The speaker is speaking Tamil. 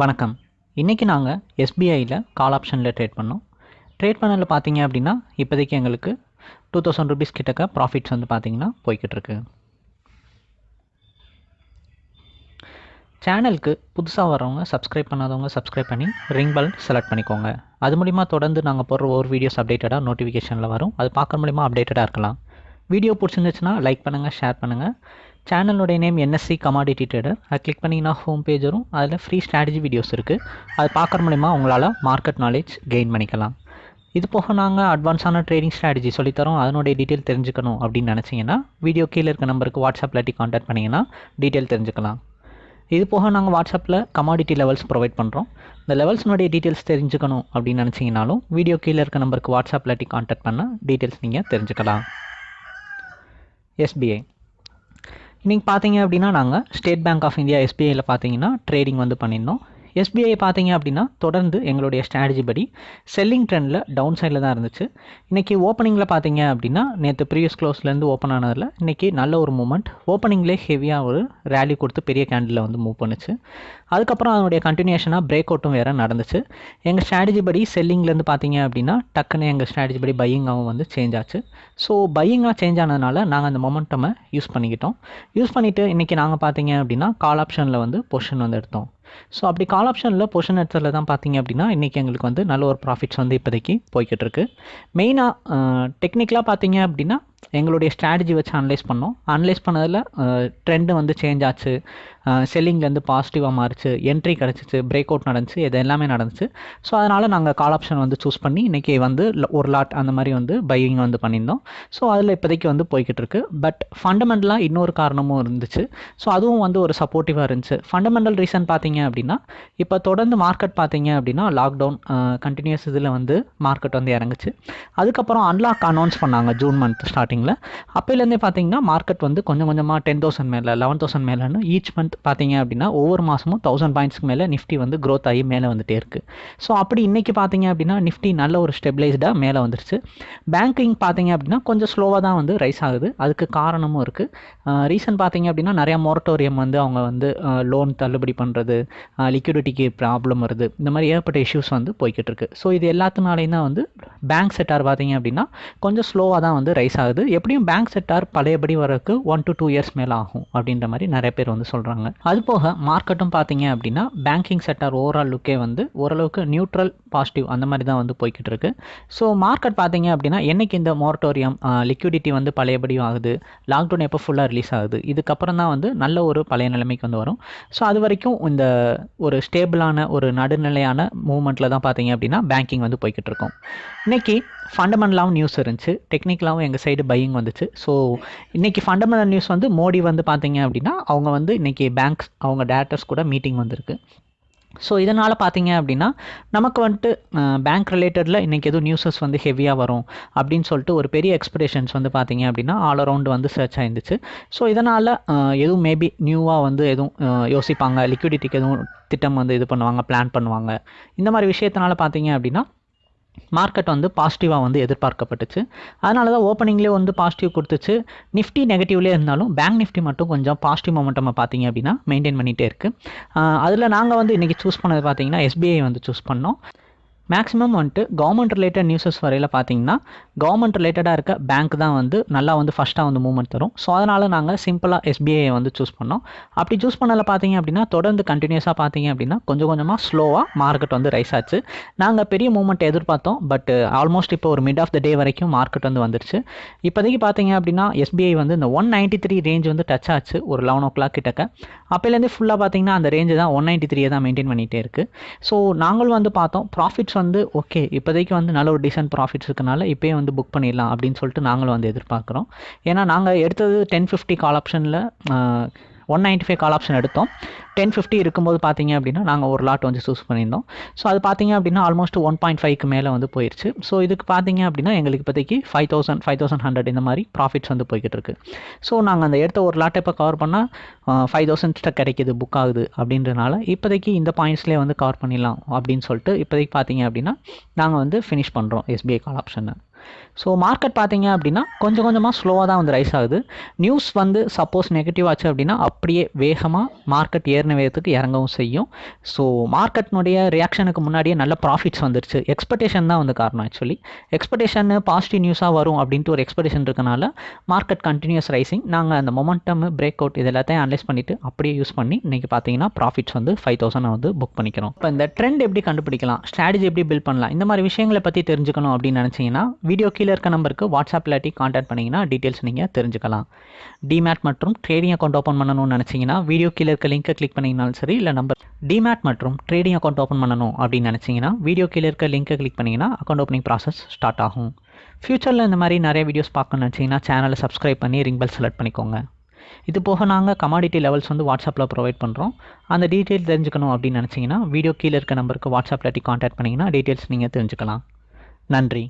வணக்கம். இன்றைக்கி நாங்கள் எஸ்பிஐயில் கால் ஆப்ஷனில் ட்ரேட் பண்ணோம். ட்ரேட் பண்ணதில் பார்த்தீங்க அப்படின்னா இப்போதைக்கு எங்களுக்கு டூ தௌசண்ட் ருபீஸ் கிட்டக்க ப்ராஃபிட்ஸ் வந்து பார்த்திங்கன்னா போய்கிட்டு இருக்கு. சேனலுக்கு புதுசாக வரவங்க சப்ஸ்கிரைப் பண்ணாதவங்க சப்ஸ்கிரைப் பண்ணி ரிங் பெல் செலக்ட் பண்ணிக்கோங்க. அது மூலிமா தொடர்ந்து நாங்கள் போடுற ஒரு வீடியோஸ் அப்டேட்டடாக நோட்டிஃபிகேஷனில் வரும். அது பார்க்குற மூலிமா அப்டேட்டடாக இருக்கலாம். வீடியோ பிடிச்சிருந்துச்சுன்னா லைக் பண்ணுங்கள் ஷேர் பண்ணுங்கள் சேனலுடைய நேம் என்எஸ்சி கமாடிட்டி ட்ரேடர் அதை கிளிக் பண்ணிங்கன்னா ஹோம் பேஜ் வரும். அதில் ஃப்ரீ ஸ்ட்ராட்டஜி வீடியோஸ் இருக்குது அது பார்க்குற மூலிமா உங்களால் மார்க்கெட் நாலேஜ் கெயின் பண்ணிக்கலாம். இது போக நாங்கள் அட்வான்ஸான ட்ரேடிங் ஸ்ட்ராட்டஜி சொல்லித்தரோம். அதனுடைய டீட்டெயில் தெரிஞ்சுக்கணும் அப்படின்னு நினச்சிங்கன்னா வீடியோ கீழே இருக்க நம்பருக்கு வாட்ஸ்அப் இல்லாட்டி காண்டாக்ட் பண்ணிங்கன்னா டீட்டெயில் தெரிஞ்சுக்கலாம். இது போக நாங்கள் வாட்ஸ்அப்பில் கமாடிட்டி லெவல்ஸ் ப்ரொவைட் பண்ணுறோம் இந்த லெவல்ஸ்னுடைய டீட்டெயில்ஸ் தெரிஞ்சுக்கணும் அப்படின்னு நினச்சிங்கனாலும் வீடியோ கீழே இருக்க நம்பருக்கு வாட்ஸ்அப் இல்லாட்டி காண்டாக்ட் பண்ண டீட்டெயில்ஸ் நீங்கள் தெரிஞ்சுக்கலாம். எஸ்பிஐ இன்றைக்கி பார்த்தீங்க அப்படின்னா நாங்கள் ஸ்டேட் பேங்க் ஆஃப் இந்தியா எஸ்பிஐயில் பார்த்தீங்கன்னா ட்ரேடிங் வந்து பண்ணியிருந்தோம் எஸ்பிஐ பார்த்தீங்க அப்படின்னா தொடர்ந்து எங்களுடைய ஸ்ட்ராட்டஜி படி செல்லிங் ட்ரெண்டில் டவுன் சைடில் தான் இருந்துச்சு. இன்றைக்கி ஓப்பனிங்கில் பார்த்தீங்க அப்படின்னா நேற்று ப்ரீவியஸ் க்ளோஸ்லேருந்து ஓப்பன் ஆனதில் இன்றைக்கி நல்ல ஒரு மூமெண்ட் ஓப்பனிங்லேயே ஹெவியாக ஒரு ரேலி கொடுத்து பெரிய கேண்டில் வந்து மூவ் பண்ணுச்சு. அதுக்கப்புறம் அதனுடைய கண்டினியூஷனாக பிரேக் அவுட்டும் வேறு நடந்துச்சு. எங்கள் ஸ்ட்ராட்டஜி படி செல்லிங்லேருந்து பார்த்தீங்க அப்படின்னா டக்குன்னு எங்கள் ஸ்ட்ராட்டஜி படி பையிங்காகவும் வந்து சேஞ்ச் ஆச்சு. ஸோ பையிங்காக சேஞ்ச் ஆனதுனால நாங்கள் அந்த மொமெண்ட்டமை யூஸ் பண்ணிக்கிட்டோம். யூஸ் பண்ணிவிட்டு இன்றைக்கி நாங்கள் பார்த்தீங்க அப்படின்னா கால் ஆப்ஷனில் வந்து பொஷன் வந்து எடுத்தோம். ஸோ அப்படி கால் ஆப்ஷனில் பொஷன் எடுத்ததில் தான் பார்த்தீங்க அப்படின்னா இன்றைக்கி எங்களுக்கு வந்து நல்ல ஒரு ப்ராஃபிட்ஸ் வந்து இப்போதைக்கு போய்கிட்டு இருக்கு மெயினாக டெக்னிக்கலாக பார்த்தீங்க அப்படின்னா எங்களுடைய ஸ்ட்ராட்டஜி வச்சு அனலைஸ் பண்ணோம். அனலைஸ் பண்ணதில் ட்ரெண்டு வந்து சேஞ்ச் ஆச்சு. செல்லிங்லேருந்து பாசிட்டிவாக மாறிச்சு என்ட்ரி கிடச்சிச்சு பிரேக் அவுட் நடந்துச்சு இது எல்லாமே நடந்துச்சு. ஸோ அதனால் நாங்கள் கால் ஆப்ஷன் வந்து சூஸ் பண்ணி இன்றைக்கி வந்து ஒரு லாட் அந்த மாதிரி வந்து பையிங் வந்து பண்ணியிருந்தோம். ஸோ அதில் இப்போதைக்கு வந்து போய்கிட்டு இருக்கு. பட் ஃபண்டமெண்டலாக இன்னொரு காரணமும் இருந்துச்சு. ஸோ அதுவும் வந்து ஒரு சப்போர்ட்டிவாக இருந்துச்சு. ஃபண்டமெண்டல் ரீசன் பார்த்தீங்க அப்படின்னா இப்போ தொடர்ந்து மார்க்கெட் பார்த்தீங்க அப்படின்னா லாக்டவுன் கண்டினியூஸ் இதில் வந்து மார்க்கெட் வந்து இறங்குச்சு. அதுக்கப்புறம் அன்லாக் அனௌன்ஸ் பண்ணாங்க ஜூன் மந்த் ஸ்டார்டிங்கில் அப்போலேருந்தே பார்த்தீங்கன்னா மார்க்கெட் வந்து கொஞ்சம் கொஞ்சமாக டென் தௌசண்ட் மேலே லெவன் தௌசண்ட் மேலேன்னு ஈச் மந்த் பார்த்தீங்க அப்படின்னா ஒவ்வொரு மாதமும் தௌசண்ட் பாயிண்ட்ஸ்க்கு மேலே நிஃப்டி வந்து க்ரோத் ஆகி மேலே வந்துட்டே இருக்குது ஸோ அப்படி இன்றைக்கி பார்த்தீங்க அப்படின்னா நிஃப்டி நல்ல ஒரு ஸ்டெபிளைஸ்டாக மேலே வந்துருச்சு. பேங்கிங் பார்த்தீங்க அப்படின்னா கொஞ்சம் ஸ்லோவாக தான் வந்து ரைஸ் ஆகுது. அதுக்கு காரணமும் இருக்குது ரீசன் பார்த்தீங்க அப்படின்னா நிறையா மொரட்டோரியம் வந்து அவங்க வந்து லோன் தள்ளுபடி பண்ணுறது லிக்விடிட்டிக்கு ப்ராப்ளம் வருது. இந்த மாதிரி ஏற்பட்ட இஷ்யூஸ் வந்து போய்கிட்டு இருக்கு. ஸோ இது எல்லாத்தினாலையும் தான் வந்து பேங்க் செட்டார் பார்த்தீங்க அப்படின்னா கொஞ்சம் ஸ்லோவாக தான் வந்து ரைஸ் ஆகுது. எப்படியும் பேங்க் செட்டார் பழையபடி வரக்கு ஒன் டு டூ இயர்ஸ் மேலே ஆகும் அப்படின்ற மாதிரி நிறைய பேர் வந்து சொல்கிறாங்க அது போக மார்க்கெட்டும் பார்த்தீங்க அப்படின்னா பேங்கிங் செட்டார் ஓவரால் லுக்கே வந்து ஓரளவுக்கு நியூட்ரல் பாசிட்டிவ் அந்த மாதிரி தான் வந்து போய்கிட்டு இருக்கு. ஸோ மார்க்கெட் பார்த்தீங்க அப்படின்னா என்னைக்கு இந்த மோரட்டோரியம் லிக்விடிட்டி வந்து பழையபடி ஆகுது லாக்டவுன் எப்போ ஃபுல்லாக ரிலீஸ் ஆகுது இதுக்கப்புறம் தான் வந்து நல்ல ஒரு பழைய நிலைமைக்கு வந்து வரும். ஸோ அது வரைக்கும் இந்த ஒரு ஸ்டேபிளான ஒரு நடுநிலையான மூவ்மெண்ட்டில் தான் பார்த்தீங்க அப்படின்னா பேங்கிங் வந்து போய்கிட்டு இருக்கும். இன்றைக்கி ஃபண்டமெண்டலாகவும் நியூஸ் இருந்துச்சு. டெக்னிக்கலாகவும் எங்கள் சைடு பையிங் வந்துச்சு. ஸோ இன்றைக்கி ஃபண்டமெண்டல் நியூஸ் வந்து மோடி வந்து பார்த்தீங்க அப்படின்னா அவங்க வந்து இன்றைக்கி பேங்க்ஸ் அவங்க டேரக்டர்ஸ் கூட மீட்டிங் வந்திருக்கு. ஸோ இதனால் பார்த்தீங்க அப்படின்னா நமக்கு வந்துட்டு பேங்க் ரிலேட்டடில் இன்றைக்கி எதுவும் நியூஸஸ் வந்து ஹெவியாக வரும் அப்படின்னு சொல்லிட்டு ஒரு பெரிய எக்ஸ்பெக்டேஷன்ஸ் வந்து பார்த்தீங்க அப்படின்னா ஆல் அரவுண்ட் வந்து சர்ச் ஆயிருந்துச்சு. ஸோ இதனால் எதுவும் மேபி நியூவாக வந்து எதுவும் யோசிப்பாங்க. லிக்விடிட்டிக்கு எதுவும் திட்டம் வந்து இது பண்ணுவாங்க பிளான் பண்ணுவாங்க. இந்த மாதிரி விஷயத்தினால பார்த்தீங்க அப்படின்னா மார்க்கெட் வந்து பாசிட்டிவாக வந்து எதிர்பார்க்கப்பட்டுச்சு. அதனால தான் ஓப்பனிங்லேயே வந்து பாசிட்டிவ் கொடுத்துச்சு. நிஃப்டி நெகட்டிவ்லேயே இருந்தாலும் பேங்க் நிஃப்டி மட்டும் கொஞ்சம் பாசிட்டிவ் மொமெண்டம் பார்த்தீங்க அப்படின்னா மெயின்டைன் பண்ணிகிட்டே இருக்குது அதில் நாங்கள் வந்து இன்றைக்கி சூஸ் பண்ணது பார்த்தீங்கன்னா எஸ்பிஐ வந்து சூஸ் பண்ணோம். மேக்ஸிமம் வந்துட்டு கவர்மெண்ட் ரிலேட்டட் நியூஸஸ் வரையில் பார்த்தீங்கன்னா கவர்மெண்ட் ரிலேட்டடாக இருக்க பேங்க் தான் வந்து நல்லா வந்து ஃபஸ்ட்டாக வந்து மூவ்மெண்ட் தரும். ஸோ அதனால் நாங்கள் சிம்பிளாக எஸ்பிஐ வந்து சூஸ் பண்ணோம். அப்படி சூஸ் பண்ணதில் பார்த்தீங்க அப்படின்னா தொடர்ந்து கண்டினியூஸாக பார்த்தீங்க அப்படின்னா கொஞ்சம் கொஞ்சமாக ஸ்லோவாக மார்க்கெட் வந்து ரைஸ் ஆச்சு. நாங்கள் பெரிய மூவ்மெண்ட் எதிர்பார்த்தோம். பட் ஆல்மோஸ்ட் இப்போ ஒரு மிட் ஆஃப் த டே வரைக்கும் மார்க்கெட் வந்து வந்துருச்சு. இப்போதைக்கு பார்த்தீங்க அப்படின்னா எஸ்பிஐ வந்து இந்த ஒன் நைன்ட்டி த்ரீ ரேஞ்ச் வந்து டச் ஆச்சு. ஒரு லெவன் ஓ கிளாக் கிட்டக்க அப்போலேருந்து ஃபுல்லாக பார்த்தீங்கன்னா அந்த ரேஞ்சு தான் ஒன் நைன்ட்டி த்ரீயை தான் மெயின்டைன் பண்ணிகிட்டே இருக்குது ஸோ நாங்களும் வந்து பார்த்தோம். ப்ராஃபிட் ப்ராஃபிட்ஸ் வந்து ஓகே இப்போதைக்கு வந்து நல்ல ஒரு டீசென்ட் ப்ராஃபிட்ஸ் இருக்கனால இப்போயே வந்து புக் பண்ணிடலாம் அப்படின்னு சொல்லிட்டு நாங்களும் வந்து எதிர்பார்க்குறோம். ஏன்னா நாங்கள் எடுத்தது டென் ஃபிஃப்டி கால் ஆப்ஷனில் one ninety five call option எடுத்தோம். டென் ஃபிஃப்டி இருக்கும்போது பார்த்தீங்க அப்படின்னா நாங்கள் ஒரு லாட் வந்து சூஸ் பண்ணியிருந்தோம். ஸோ அது பார்த்தீங்க அப்படின்னா ஆல்மோஸ்ட் ஒன் பாயிண்ட் ஃபைவ்க்கு மேலே வந்து போயிடுச்சு ஸோ இதுக்கு பார்த்தீங்க அப்படின்னா எங்களுக்கு இப்போதைக்கு five thousand five thousand hundred இந்த மாதிரி ப்ராஃபிட்ஸ் வந்து போய்கிட்டு இருக்கு. ஸோ நாங்கள் அந்த எடுத்த ஒரு லாட்டை இப்போ கவர் பண்ணால் ஃபைவ் தௌசண்ட் கிடைக்கிது புக் ஆகுது அப்படின்றனால இப்போதைக்கு இந்த பாயிண்ட்ஸ்லேயே வந்து கவர் பண்ணிடலாம் அப்படின்னு சொல்லிட்டு இப்போதைக்கு பார்த்தீங்க அப்படின்னா நாங்கள் வந்து ஃபினிஷ் பண்ணுறோம் எஸ்பிஐ கால் ஆப்ஷனை ஸோ மார்க்கெட் பார்த்தீங்க அப்படின்னா கொஞ்சம் கொஞ்சமாக ஸ்லோவாக தான் வந்து ரைஸ் ஆகுது. நியூஸ் வந்து சப்போஸ் நெகட்டிவ் ஆச்சு அப்படின்னா அப்படியே வேகமாக மார்க்கெட் ஏறின வேகத்துக்கு இறங்கவும் செய்யும். ஸோ மார்க்கெட்னுடைய ரியாக்ஷனுக்கு முன்னாடியே நல்ல ப்ராஃபிட்ஸ் வந்துருச்சு. எக்ஸ்பெக்டேஷன் தான் வந்து காரணம் ஆக்சுவலி எக்ஸ்பெக்டேஷன் பாசிட்டிவ் நியூஸாக வரும் அப்படின்ட்டு ஒரு எக்ஸ்பெக்டேஷன் இருக்கனால மார்க்கெட் கண்டினியூஸ் ரைசிங் நாங்கள் அந்த மொமெண்டம் பிரேக் அவுட் இது எல்லாத்தையும் அனலைஸ் பண்ணிவிட்டு அப்படியே யூஸ் பண்ணி இன்றைக்கி பார்த்தீங்கன்னா ப்ராஃபிட்ஸ் வந்து ஃபைவ் தௌசண்ட் வந்து புக் பண்ணிக்கிறோம். இப்போ இந்த ட்ரெண்ட் எப்படி கண்டுபிடிக்கலாம்? ஸ்ட்ராட்டஜி எப்படி பில்ட் பண்ணலாம்? இந்த மாதிரி விஷயங்களை பற்றி தெரிஞ்சுக்கணும் அப்படின்னு நினச்சிங்கன்னா வீடியோ கீழே இருக்க நம்பருக்கு வாட்ஸ்அப் இல்லாட்டி காண்டாக்ட் பண்ணிங்கன்னா டீட்டெயில்ஸ் நீங்கள் தெரிஞ்சுக்கலாம். டிமேட் மற்றும் ட்ரேடிங் அக்கௌண்ட் ஓப்பன் பண்ணணும்னு நினச்சிங்கன்னா வீடியோ கீழே இருக்க லிங்க்கை கிளிக் பண்ணிங்கனாலும் சரி இல்லை நம்பர் டிமேட் மற்றும் ட்ரேடிங் அக்கௌண்ட் ஓப்பன் பண்ணணும் அப்படின்னு நினச்சிங்கன்னா வீடியோ கீழே இருக்க லிங்க்கை கிளிக் பண்ணிங்கன்னா அக்கௌண்ட் ஓப்பனிங் ப்ராசஸ் ஸ்டார்ட் ஆகும். ஃப்யூச்சரில் இந்த மாதிரி நிறைய வீடியோஸ் பார்க்கணும்னு நினச்சிங்கன்னா சேனலை சப்ஸ்கிரைப் பண்ணி ரிங் பெல் செலக்ட் பண்ணிக்கோங்க. இது போக நாங்கள் கமாடிட்டி லெவல்ஸ் வந்து வாட்ஸ்அப்பில் ப்ரொவைட் பண்ணுறோம் அந்த டீட்டெயில் தெரிஞ்சுக்கணும் அப்படின்னு நினச்சிங்கன்னா வீடியோ கீழே இருக்க நம்பருக்கு வாட்ஸ்அப்பில் காண்டாக்ட் பண்ணிங்கன்னா டீட்டெயில்ஸ் நீங்கள் தெரிஞ்சுக்கலாம். நன்றி.